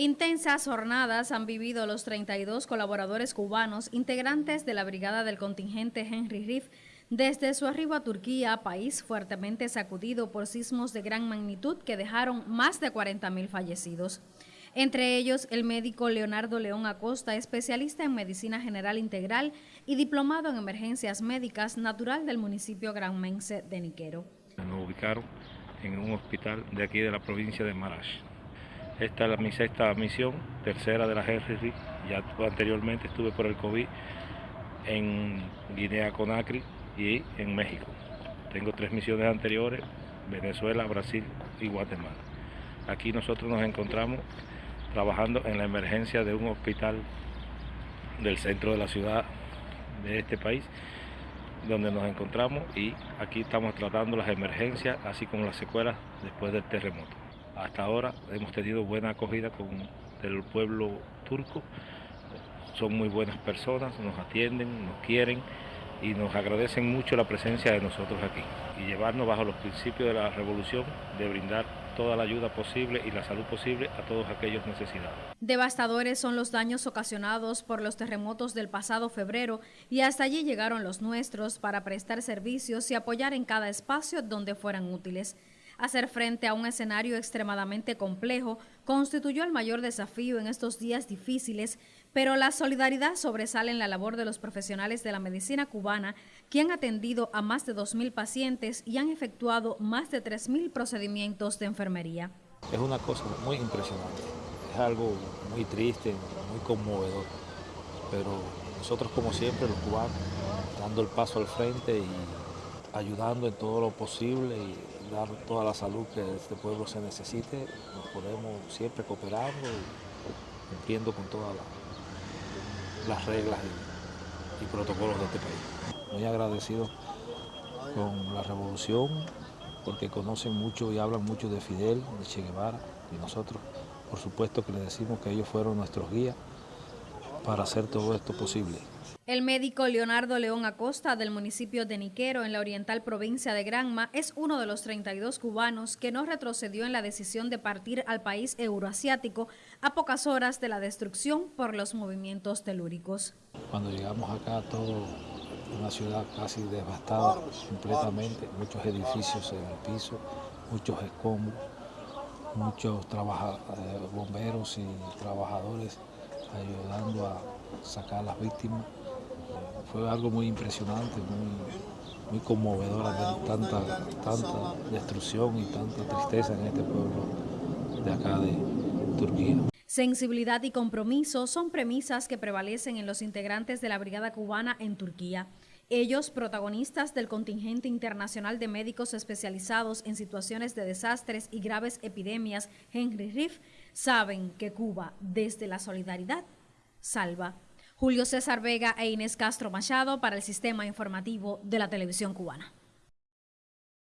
Intensas jornadas han vivido los 32 colaboradores cubanos integrantes de la brigada del contingente Henry Riff desde su arribo a Turquía, país fuertemente sacudido por sismos de gran magnitud que dejaron más de 40.000 fallecidos. Entre ellos, el médico Leonardo León Acosta, especialista en medicina general integral y diplomado en emergencias médicas, natural del municipio granmense de Niquero. Nos ubicaron en un hospital de aquí de la provincia de Marash esta es mi sexta misión, tercera de la Henry. Ya anteriormente estuve por el COVID en Guinea Conakry y en México. Tengo tres misiones anteriores, Venezuela, Brasil y Guatemala. Aquí nosotros nos encontramos trabajando en la emergencia de un hospital del centro de la ciudad de este país, donde nos encontramos y aquí estamos tratando las emergencias, así como las secuelas después del terremoto. Hasta ahora hemos tenido buena acogida con el pueblo turco. Son muy buenas personas, nos atienden, nos quieren y nos agradecen mucho la presencia de nosotros aquí y llevarnos bajo los principios de la revolución de brindar toda la ayuda posible y la salud posible a todos aquellos necesitados. Devastadores son los daños ocasionados por los terremotos del pasado febrero y hasta allí llegaron los nuestros para prestar servicios y apoyar en cada espacio donde fueran útiles. Hacer frente a un escenario extremadamente complejo constituyó el mayor desafío en estos días difíciles, pero la solidaridad sobresale en la labor de los profesionales de la medicina cubana, que han atendido a más de 2.000 pacientes y han efectuado más de 3.000 procedimientos de enfermería. Es una cosa muy impresionante, es algo muy triste, muy conmovedor, pero nosotros como siempre los cubanos, dando el paso al frente y ayudando en todo lo posible y dar toda la salud que este pueblo se necesite, nos podemos siempre cooperando y cumpliendo con todas las reglas y, protocolos de este país. Muy agradecido con la revolución porque conocen mucho y hablan mucho de Fidel, de Che Guevara y nosotros por supuesto que le decimos que ellos fueron nuestros guías para hacer todo esto posible. El médico Leonardo León Acosta del municipio de Niquero en la oriental provincia de Granma es uno de los 32 cubanos que no retrocedió en la decisión de partir al país euroasiático a pocas horas de la destrucción por los movimientos telúricos. Cuando llegamos acá todo una ciudad casi devastada completamente, muchos edificios en el piso, muchos escombros, muchos eh, bomberos y trabajadores ayudando a sacar a las víctimas. Fue algo muy impresionante, muy, conmovedor ver tanta, tanta destrucción y tanta tristeza en este pueblo de acá de Turquía. Sensibilidad y compromiso son premisas que prevalecen en los integrantes de la Brigada Cubana en Turquía. Ellos, protagonistas del contingente internacional de médicos especializados en situaciones de desastres y graves epidemias, Henry Riff, saben que Cuba, desde la solidaridad, salva. Julio César Vega e Inés Castro Machado para el Sistema Informativo de la Televisión Cubana.